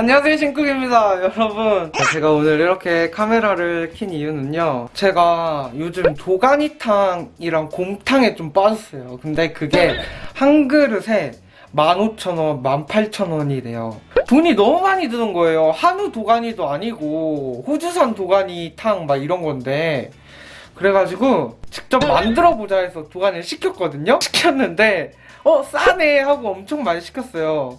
안녕하세요 신쿡입니다 여러분. 제가 오늘 이렇게 카메라를 킨 이유는요. 제가 요즘 도가니탕이랑 곰탕에 좀 빠졌어요. 근데 그게 한 그릇에 15,000원, 18,000원이래요. 돈이 너무 많이 드는 거예요. 한우 도가니도 아니고 호주산 도가니탕 막 이런 건데. 그래가지고 직접 만들어 보자 해서 도가니를 시켰거든요. 시켰는데 어 싸네 하고 엄청 많이 시켰어요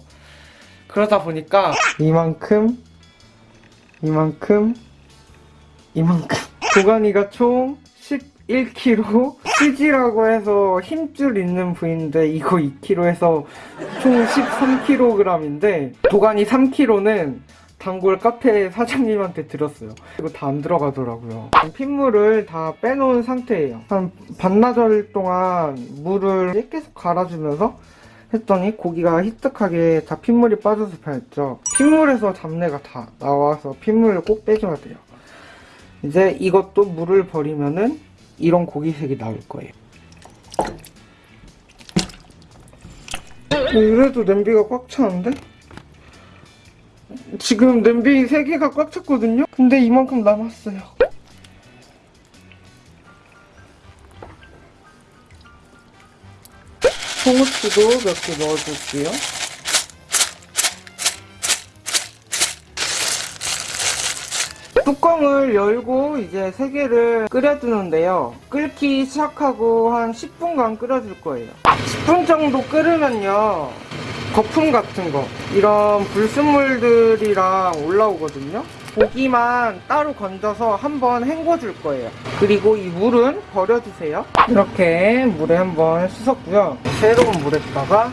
그러다 보니까 이만큼 이만큼 이만큼. 도가니가 총 11kg CG라고 해서 힘줄 있는 부위인데 이거 2kg 해서 총 13kg인데 도가니 3kg는 단골 카페 사장님한테 드렸어요. 이거 다 안 들어가더라고요. 핏물을 다 빼놓은 상태예요. 한 반나절 동안 물을 계속 갈아주면서 했더니 고기가 희뜩하게 다 핏물이 빠져서 변했죠. 핏물에서 잡내가 다 나와서 핏물을 꼭 빼줘야 돼요. 이제 이것도 물을 버리면은 이런 고기색이 나올 거예요. 이래도 냄비가 꽉 차는데? 지금 냄비 3개가 꽉 찼거든요? 근데 이만큼 남았어요. 송후추도 몇 개 넣어줄게요. 뚜껑을 열고 이제 세 개를 끓여주는데요. 끓기 시작하고 한 10분간 끓여줄 거예요. 10분 정도 끓으면요. 거품 같은 거 이런 불순물들이랑 올라오거든요. 고기만 따로 건져서 한번 헹궈줄 거예요. 그리고 이 물은 버려주세요. 이렇게 물에 한번 씻었고요. 새로운 물에다가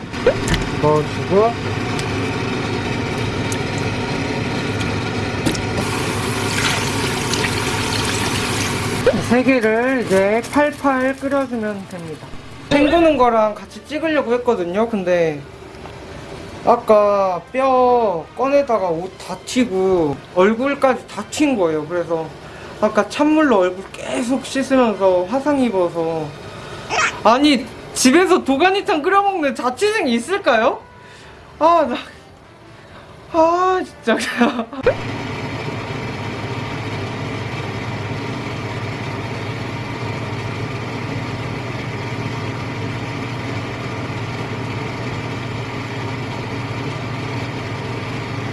넣어주고 세 개를 이제 팔팔 끓여주면 됩니다. 헹구는 거랑 같이 찍으려고 했거든요. 근데 아까 뼈 꺼내다가 옷다 튀고 얼굴까지 다튄 거예요. 그래서 아까 찬물로 얼굴 계속 씻으면서 화상 입어서 아니 집에서 도가니탕 끓여 먹는 자취생이 있을까요? 아 나. 아 진짜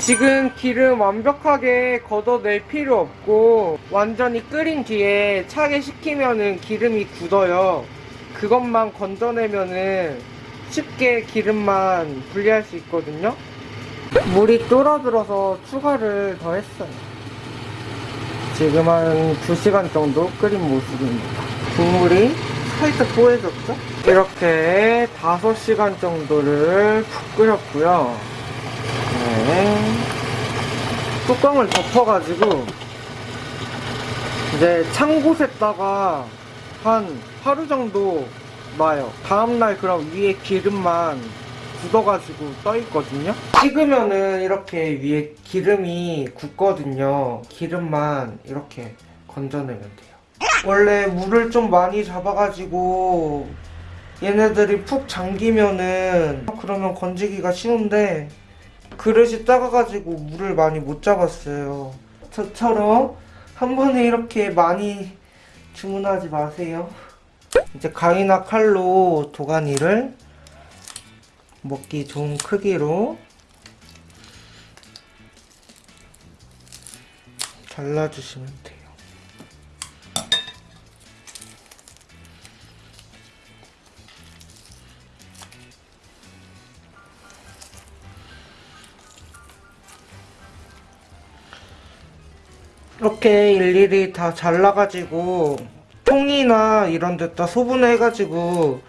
지금 기름 완벽하게 걷어낼 필요 없고 완전히 끓인 뒤에 차게 식히면은 기름이 굳어요. 그것만 건져내면은 쉽게 기름만 분리할 수 있거든요. 물이 쫄아들어서 추가를 더 했어요. 지금 한 2시간 정도 끓인 모습입니다. 국물이 살짝 뽀해졌죠? 이렇게 5시간 정도를 푹 끓였고요. 네. 뚜껑을 덮어가지고 이제 찬 곳에다가 한 하루 정도 놔요. 다음날 그럼 위에 기름만 굳어가지고 떠있거든요. 식으면은 이렇게 위에 기름이 굳거든요. 기름만 이렇게 건져내면 돼요. 원래 물을 좀 많이 잡아가지고 얘네들이 푹 잠기면은 그러면 건지기가 쉬운데 그릇이 작아가지고 물을 많이 못 잡았어요. 저처럼 한 번에 이렇게 많이 주문하지 마세요. 이제 가위나 칼로 도가니를 먹기 좋은 크기로 잘라주시면 돼요. 이렇게 일일이 다 잘라가지고 통이나 이런 데다 소분해가지고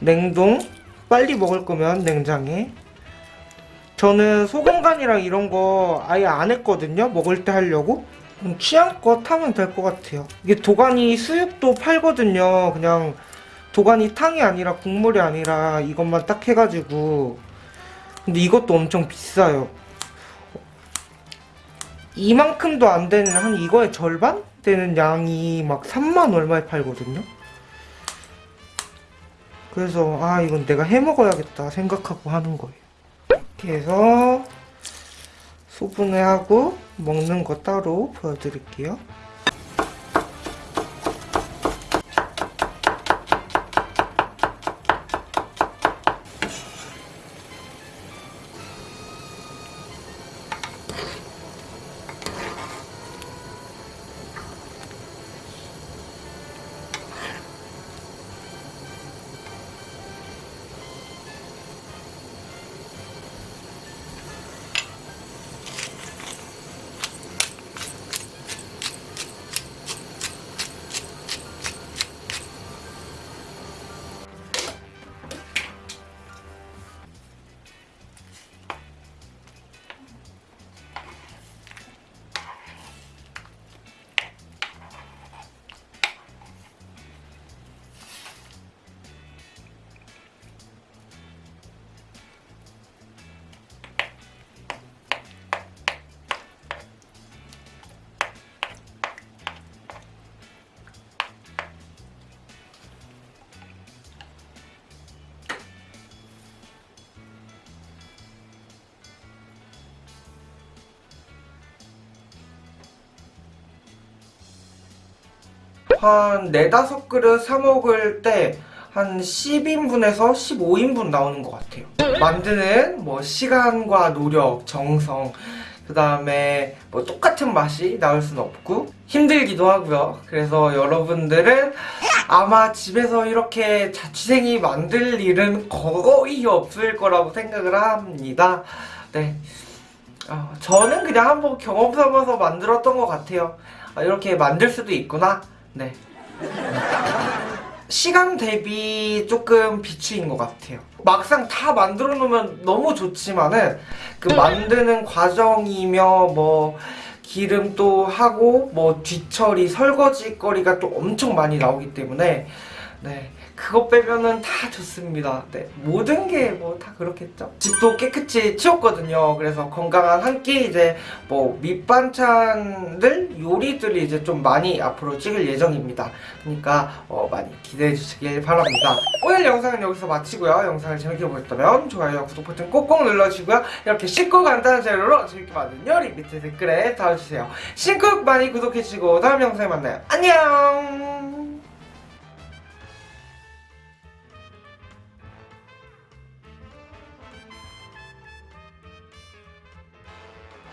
냉동? 빨리 먹을 거면 냉장에. 저는 소금간이랑 이런 거 아예 안 했거든요 먹을 때 하려고. 취향껏 하면 될 것 같아요. 이게 도가니 수육도 팔거든요. 그냥 도가니 탕이 아니라 국물이 아니라 이것만 딱 해가지고. 근데 이것도 엄청 비싸요 이만큼도 안 되는 한 이거의 절반 되는 양이 막 3만 얼마에 팔거든요. 그래서 아 이건 내가 해 먹어야겠다 생각하고 하는 거예요. 이렇게 해서 소분해 하고 먹는 거 따로 보여드릴게요. 한 네다섯 그릇 사 먹을 때 한 10인분에서 15인분 나오는 것 같아요. 만드는 뭐 시간과 노력, 정성, 그 다음에 뭐 똑같은 맛이 나올 수는 없고 힘들기도 하고요. 그래서 여러분들은 아마 집에서 이렇게 자취생이 만들 일은 거의 없을 거라고 생각을 합니다. 네. 어, 저는 그냥 한번 경험 삼아서 만들었던 것 같아요. 아, 이렇게 만들 수도 있구나. 네. 시간 대비 조금 비추인 것 같아요. 막상 다 만들어 놓으면 너무 좋지만은 그 만드는 과정이며 뭐 기름 또 하고 뭐 뒤처리 설거지 거리가 또 엄청 많이 나오기 때문에 네 그거 빼면은 다 좋습니다. 네 모든 게 뭐 다 그렇겠죠. 집도 깨끗이 치웠거든요. 그래서 건강한 한 끼 이제 뭐 밑반찬들 요리들이 이제 좀 많이 앞으로 찍을 예정입니다. 그러니까 어, 많이 기대해 주시길 바랍니다. 오늘 영상은 여기서 마치고요. 영상을 재밌게 보셨다면 좋아요, 구독 버튼 꼭꼭 눌러주시고요. 이렇게 쉽고 간단한 재료로 재밌게 만든 요리 밑에 댓글에 달아주세요. 신쿡 많이 구독해주시고 다음 영상에 만나요. 안녕!